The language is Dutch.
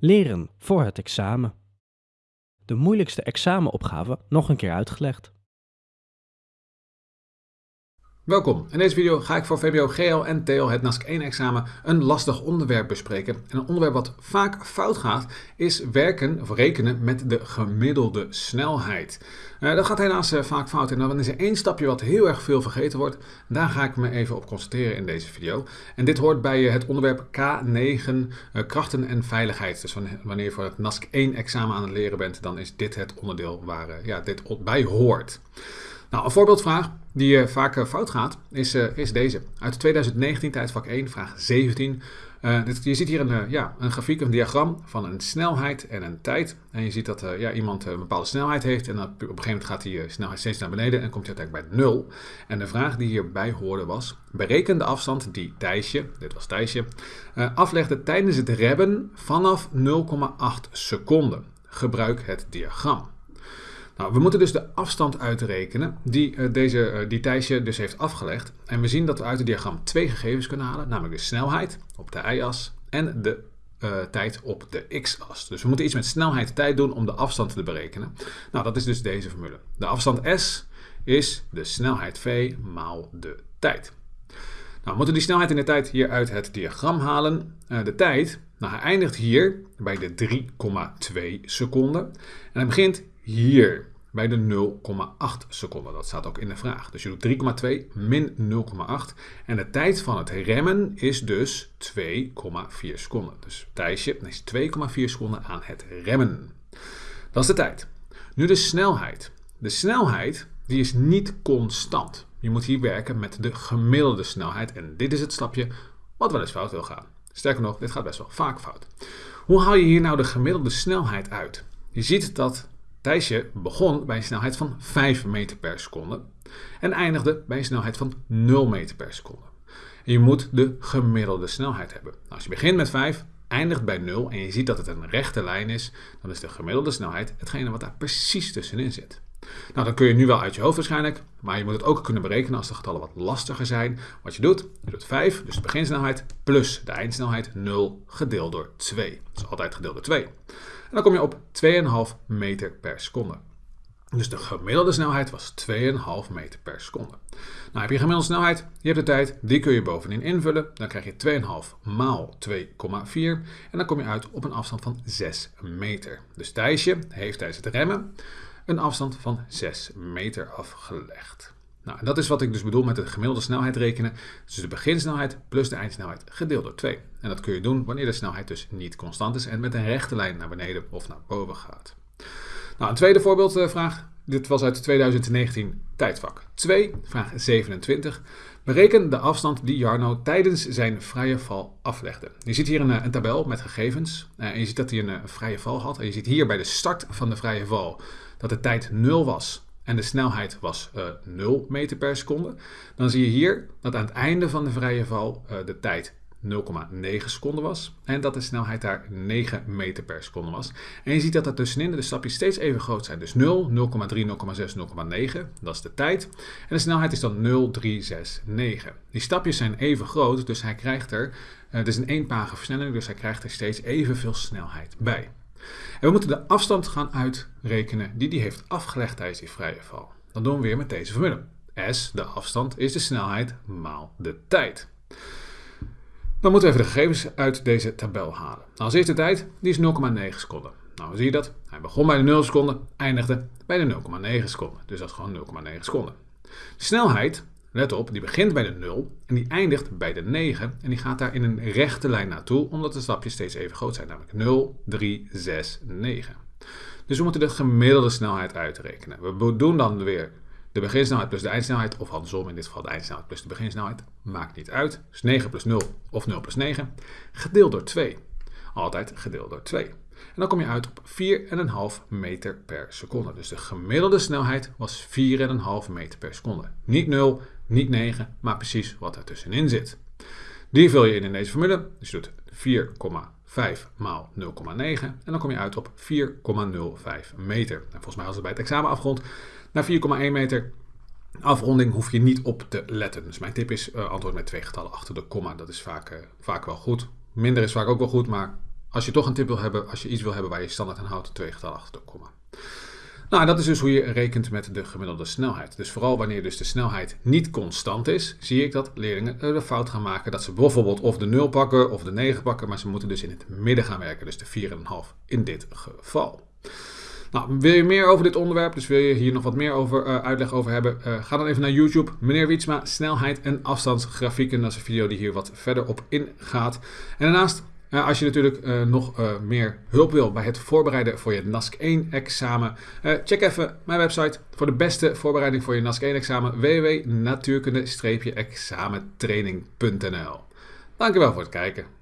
Leren voor het examen. De moeilijkste examenopgave nog een keer uitgelegd. Welkom. In deze video ga ik voor VBO GL en TL het NASC 1 examen een lastig onderwerp bespreken. En een onderwerp wat vaak fout gaat is werken of rekenen met de gemiddelde snelheid. Uh, dat gaat helaas uh, vaak fout en dan is er één stapje wat heel erg veel vergeten wordt. Daar ga ik me even op concentreren in deze video. En dit hoort bij uh, het onderwerp K9 krachten en veiligheid. Dus wanneer je voor het NASC 1 examen aan het leren bent, dan is dit het onderdeel waar ja, dit bij hoort. Nou, een voorbeeldvraag die uh, vaak uh, fout gaat, is, uh, is deze. Uit 2019, tijdvak 1, vraag 17. Dit, je ziet hier een, ja, een grafiek, een diagram van een snelheid en een tijd. En je ziet dat ja, iemand een bepaalde snelheid heeft en op een gegeven moment gaat die snelheid steeds naar beneden en komt hij uiteindelijk bij 0. En de vraag die hierbij hoorde was, bereken de afstand die Thijsje, dit was Thijsje, aflegde tijdens het remmen vanaf 0,8 seconden. Gebruik het diagram. Nou, we moeten dus de afstand uitrekenen die, uh, deze, uh, die dus heeft afgelegd. En we zien dat we uit het diagram twee gegevens kunnen halen, namelijk de snelheid op de y-as en de uh, tijd op de x-as. Dus we moeten iets met snelheid tijd doen om de afstand te berekenen. Nou, dat is dus deze formule. De afstand s is de snelheid v maal de tijd. Nou, we moeten die snelheid in de tijd hier uit het diagram halen. de tijd, nou, hij eindigt hier bij de 3,2 seconden. En hij begint hier bij de 0,8 seconden. Dat staat ook in de vraag. Dus je doet 3,2 min 0,8. En de tijd van het remmen is dus 2,4 seconden. Dus Thijsje is 2,4 seconden aan het remmen. Dat is de tijd. Nu de snelheid. De snelheid die is niet constant. Je moet hier werken met de gemiddelde snelheid. En dit is het stapje wat wel eens fout wil gaan. Sterker nog, dit gaat best wel vaak fout. Hoe haal je hier nou de gemiddelde snelheid uit? Je ziet dat Thijsje begon bij een snelheid van 5 meter per seconde en eindigde bij een snelheid van 0 meter per seconde. En je moet de gemiddelde snelheid hebben. Nou, als je begint met 5, eindigt bij 0 en je ziet dat het een rechte lijn is, dan is de gemiddelde snelheid hetgene wat daar precies tussenin zit. Nou, dat kun je nu wel uit je hoofd waarschijnlijk, maar je moet het ook kunnen berekenen als de getallen wat lastiger zijn. Wat je doet, je doet 5, dus de beginsnelheid, plus de eindsnelheid 0 gedeeld door 2. Dat is altijd gedeeld door 2. En dan kom je op 2,5 meter per seconde. Dus de gemiddelde snelheid was 2,5 meter per seconde. Nou heb je gemiddelde snelheid, je hebt de tijd, die kun je bovenin invullen. Dan krijg je 2,5 maal 2,4 en dan kom je uit op een afstand van 6 meter. Dus Thijsje heeft tijdens het remmen een afstand van 6 meter afgelegd. Nou, dat is wat ik dus bedoel met de gemiddelde snelheid rekenen. Dus de beginsnelheid plus de eindsnelheid gedeeld door 2. En dat kun je doen wanneer de snelheid dus niet constant is en met een rechte lijn naar beneden of naar boven gaat. Nou, een tweede voorbeeldvraag. Dit was uit 2019 tijdvak 2, vraag 27. Bereken de afstand die Jarno tijdens zijn vrije val aflegde. Je ziet hier een, een tabel met gegevens. Uh, en je ziet dat hij een, een vrije val had. En je ziet hier bij de start van de vrije val dat de tijd 0 was en de snelheid was uh, 0 meter per seconde, dan zie je hier dat aan het einde van de vrije val de tijd 0,9 seconden was en dat de snelheid daar 9 meter per seconde was. En je ziet dat er tussenin de stapjes steeds even groot zijn. Dus 0, 0,3, 0,6, 0,9, dat is de tijd. En de snelheid is dan 0,369. Die stapjes zijn even groot, dus hij krijgt er, uh, het is een eenpage versnelling, dus hij krijgt er steeds evenveel snelheid bij. En we moeten de afstand gaan uitrekenen die hij heeft afgelegd tijdens die vrije val. Dat doen we weer met deze formule. S, de afstand, is de snelheid maal de tijd. Dan moeten we even de gegevens uit deze tabel halen. Als eerste tijd, die is 0,9 seconden. Nou, zie je dat? Hij begon bij de 0 seconden, eindigde bij de 0,9 seconden. Dus dat is gewoon 0,9 seconden. De snelheid Let op, die begint bij de 0 en die eindigt bij de 9 en die gaat daar in een rechte lijn naartoe, omdat de stapjes steeds even groot zijn, namelijk 0, 3, 6, 9. Dus we moeten de gemiddelde snelheid uitrekenen. We doen dan weer de beginsnelheid plus de eindsnelheid, of andersom in dit geval de eindsnelheid plus de beginsnelheid, maakt niet uit. Dus 9 plus 0 of 0 plus 9, gedeeld door 2. Altijd gedeeld door 2. En dan kom je uit op 4,5 meter per seconde. Dus de gemiddelde snelheid was 4,5 meter per seconde. Niet 0, niet 9, maar precies wat er tussenin zit. Die vul je in in deze formule. Dus je doet 4,5 maal 0,9 en dan kom je uit op 4,05 meter. En volgens mij als het bij het examen afrondt naar 4,1 meter. Afronding hoef je niet op te letten. Dus mijn tip is uh, antwoord met twee getallen achter de komma. Dat is vaak, uh, vaak wel goed. Minder is vaak ook wel goed, maar Als je toch een tip wil hebben, als je iets wil hebben waar je standaard aan houdt, twee getallen achter de komma. Nou, dat is dus hoe je rekent met de gemiddelde snelheid. Dus vooral wanneer dus de snelheid niet constant is, zie ik dat leerlingen de fout gaan maken dat ze bijvoorbeeld of de 0 pakken of de 9 pakken, maar ze moeten dus in het midden gaan werken, dus de 4,5 in dit geval. Nou, wil je meer over dit onderwerp, dus wil je hier nog wat meer over, uh, uitleg over hebben, uh, ga dan even naar YouTube. Meneer Wietsma, snelheid en afstandsgrafieken. Dat is een video die hier wat verder op ingaat. En daarnaast uh, als je natuurlijk nog meer hulp wil bij het voorbereiden voor je NASC 1 examen, check even mijn website voor de beste voorbereiding voor je NASC 1 examen www.natuurkunde-examentraining.nl Dankjewel voor het kijken.